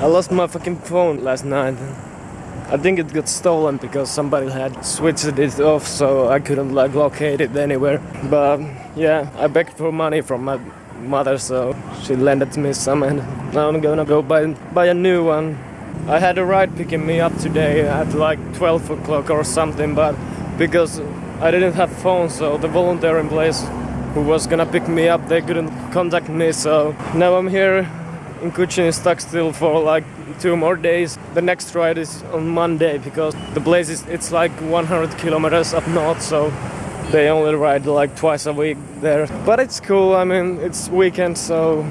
I lost my fucking phone last night. I think it got stolen because somebody had switched it off so I couldn't like locate it anywhere. But yeah, I begged for money from my mother so she lended me some and now I'm gonna go buy, buy a new one. I had a ride picking me up today at like 12 o'clock or something but because I didn't have phone so the volunteer in place who was gonna pick me up they couldn't contact me so now I'm here in Kuching stuck still for like two more days. The next ride is on Monday because the place is it's like 100 kilometers up north, so they only ride like twice a week there. But it's cool. I mean, it's weekend, so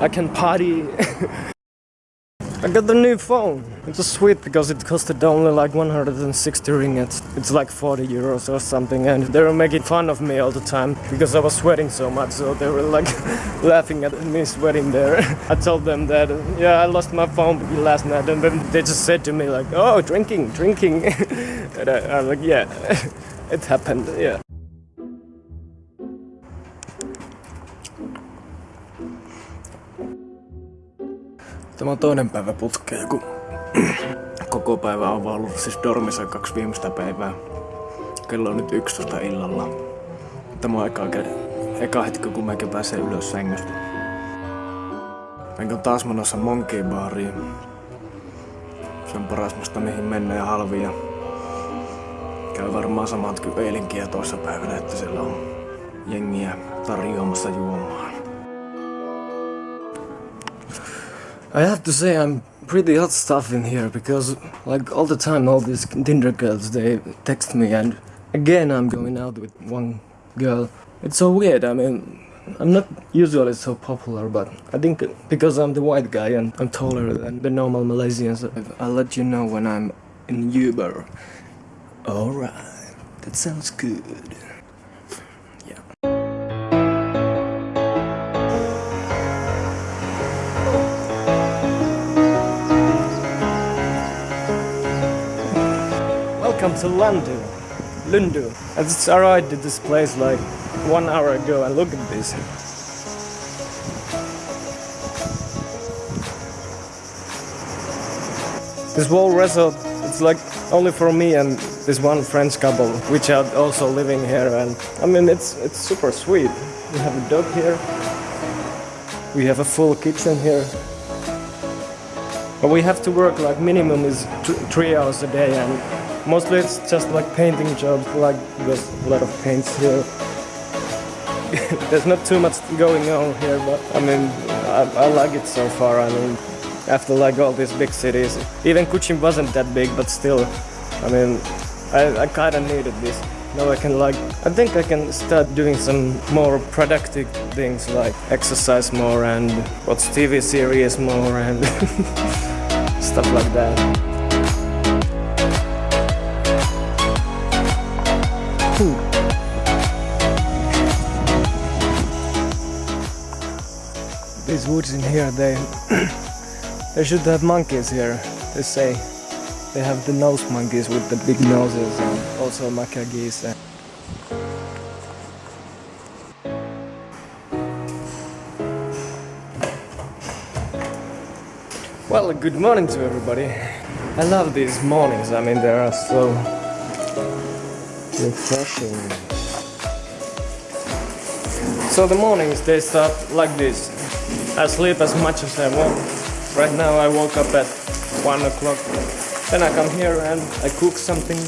I can party. I got the new phone. It was sweet because it costed only like 160 ringgit. It's like 40 euros or something and they were making fun of me all the time because I was sweating so much so they were like laughing at me sweating there. I told them that yeah I lost my phone last night and then they just said to me like oh drinking drinking and I, I was like yeah it happened yeah. Tämä on toinen päivä putkeen, kun koko päivä on vaan ollut siis dormissa kaksi viimeistä päivää. Kello on nyt 11 illalla. Tämä on eka, eka hetki, kun mäkin pääsee ylös sängystä. Enkä taas menossa Monkey Bariin. Se on paras musta mihin mennä ja halvia. Käy varmaan samat kuin eilenkin ja toissa päivänä, että siellä on jengiä tarjoamassa juomaa. I have to say I'm pretty hot stuff in here because like all the time all these Tinder girls they text me and again I'm going out with one girl. It's so weird. I mean I'm not usually so popular but I think because I'm the white guy and I'm taller than the normal Malaysians I'll let you know when I'm in Uber. Alright, that sounds good. To London, Lundu. I just arrived at this place like one hour ago and look at this. This whole resort, it's like only for me and this one French couple, which are also living here. And I mean, it's it's super sweet. We have a dog here. We have a full kitchen here. But we have to work like minimum is three hours a day and Mostly it's just like painting jobs, like there's a lot of paints here. there's not too much going on here, but I mean, I, I, like it so far. I mean, after like all these big cities, even Kuching wasn't that big, but still, I mean, I, I kind of needed this. Now I can like, I think I can start doing some more productive things like exercise more and watch TV series more and stuff like that. These woods in here, they they should have monkeys here. They say they have the nose monkeys with the big noses and also macaque geese. Well, good morning to everybody. I love these mornings. I mean, they are so refreshing. So the mornings they start like this. I sleep as much as I want. Right now I woke up at 1 o'clock. Then I come here and I cook something.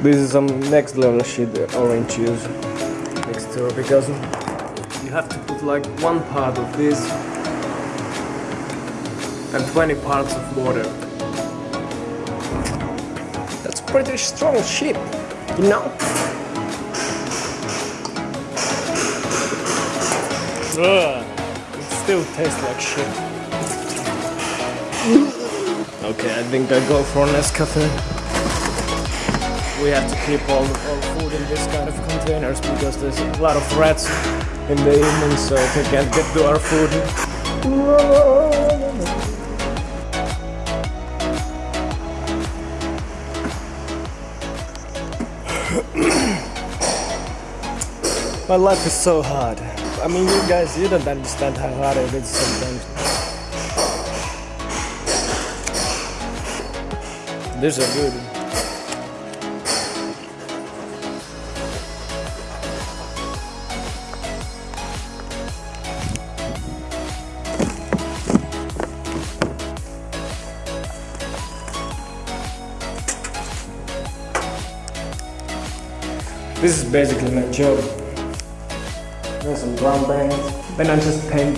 This is some next level shit, orange juice mixture because you have to put like one part of this and 20 parts of water. That's pretty strong shit, you know? Ugh, it still tastes like shit. okay, I think I go for an Nescafe we have to keep all, all food in this kind of containers because there's a lot of rats in the evening so they can't get to our food. My life is so hard. I mean, you guys, you don't understand how hard it is sometimes. These are good. This is basically my job. There's some drum bands. Then I just paint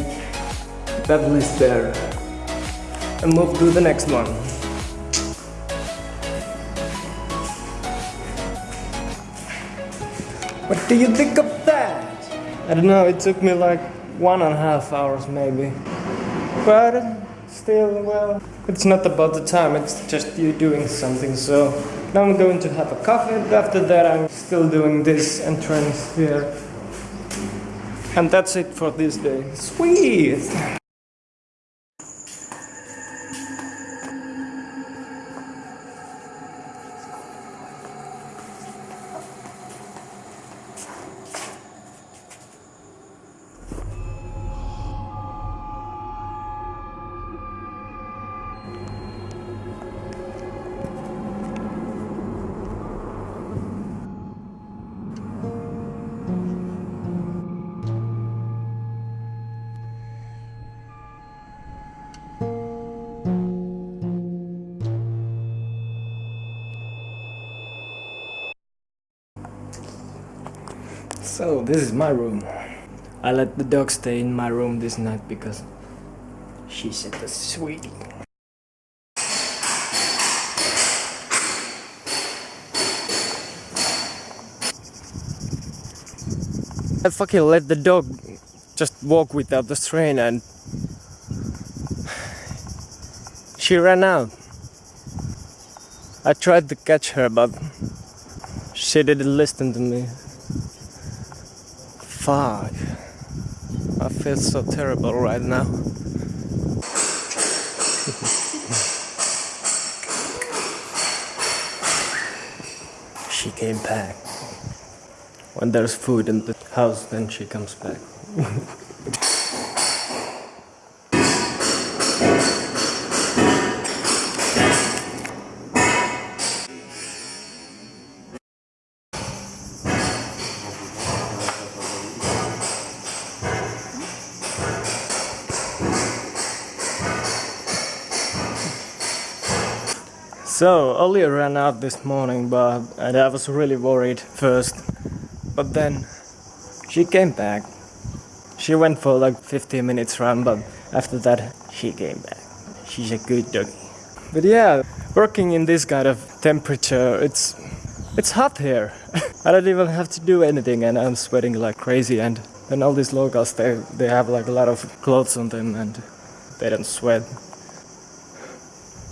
that list there and move to the next one. What do you think of that? I don't know, it took me like one and a half hours maybe. But still, well, it's not about the time, it's just you doing something. So now I'm going to have a coffee. After that, I'm still doing this entrance here. And that's it for this day. Sweet! So, this is my room. I let the dog stay in my room this night because she said the sweetie. I fucking let the dog just walk without the strain and she ran out. I tried to catch her but she didn't listen to me. I feel so terrible right now. she came back. When there's food in the house, then she comes back. So, Ollie ran out this morning, but and I was really worried first. But then she came back. She went for like 15 minutes run, but after that she came back. She's a good doggy. But yeah, working in this kind of temperature, it's it's hot here. I don't even have to do anything, and I'm sweating like crazy. And then all these locals, they they have like a lot of clothes on them, and they don't sweat.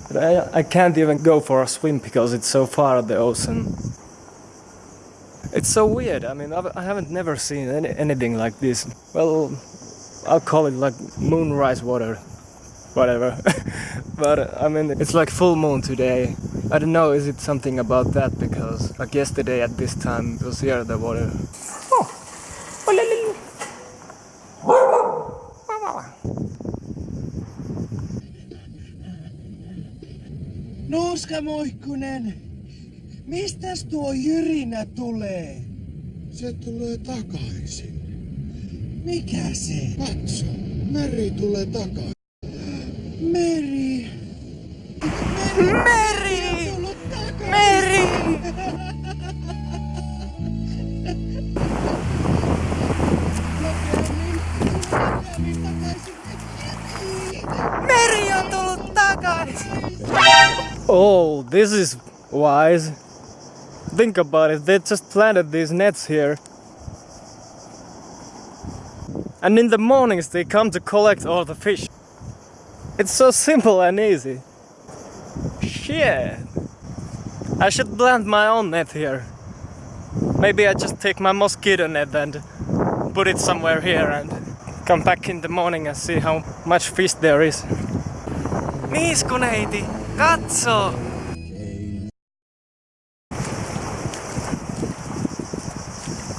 But I, I can't even go for a swim because it's so far at the ocean. It's so weird. I mean, I've, I haven't never seen any, anything like this. Well, I'll call it like moonrise water, whatever. but I mean, it's like full moon today. I don't know, is it something about that? Because like yesterday at this time it was here the water. Oh. Nuuska Muikkunen, mistäs tuo jyrinä tulee? Se tulee takaisin. Mikä se? Katso, meri tulee takaisin. Meri. Meri! Takaisin. Meri! Meri on tullut takaisin! Oh, this is wise. Think about it, they just planted these nets here. And in the mornings they come to collect all the fish. It's so simple and easy. Shit. I should plant my own net here. Maybe I just take my mosquito net and put it somewhere here and come back in the morning and see how much fish there is. Niiskuneiti,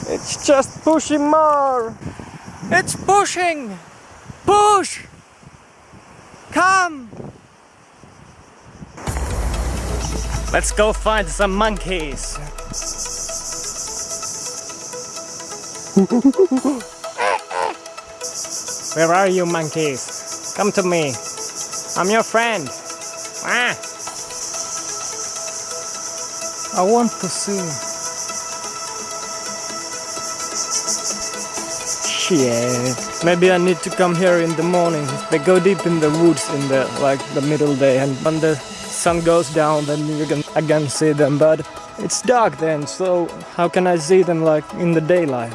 It's just pushing more. It's pushing! Push! Come! Let's go find some monkeys. Where are you monkeys? Come to me. I'm your friend. Ah. I want to see. Shit. Maybe I need to come here in the morning. They go deep in the woods in the like the middle day and when the sun goes down then you can again see them but it's dark then so how can I see them like in the daylight?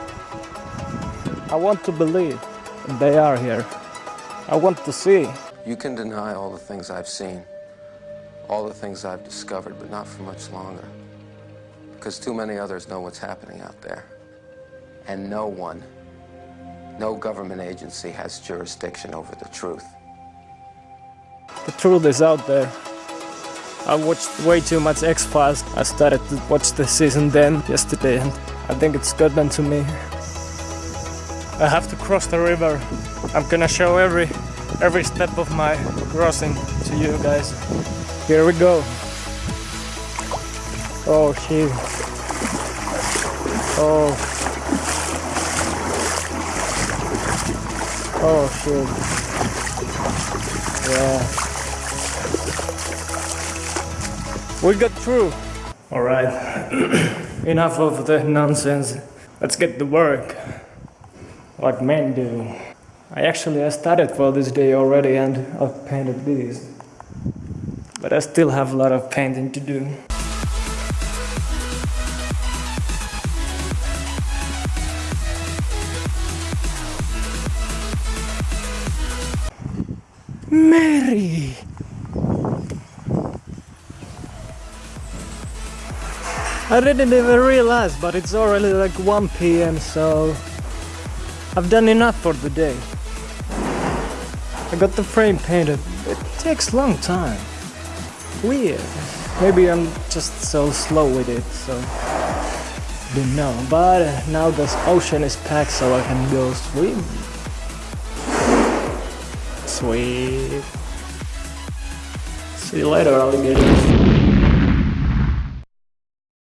I want to believe they are here. I want to see. You can deny all the things I've seen, all the things I've discovered, but not for much longer. Because too many others know what's happening out there. And no one, no government agency has jurisdiction over the truth. The truth is out there. I watched way too much X-Files. I started to watch the season then, yesterday, and I think it's gotten to me. I have to cross the river. I'm gonna show every every step of my crossing to you guys. Here we go. Oh shit. Oh. Oh shit. Yeah. We got through. Alright. Enough of the nonsense. Let's get to work. Like men do. I actually I started for this day already and I've painted these. But I still have a lot of painting to do. Mary! I didn't even realize, but it's already like 1 p.m. so I've done enough for the day. I got the frame painted. It takes long time. Weird. Maybe I'm just so slow with it, so don't know. But uh, now the ocean is packed, so I can go swim. Sweet. See you later, alligators.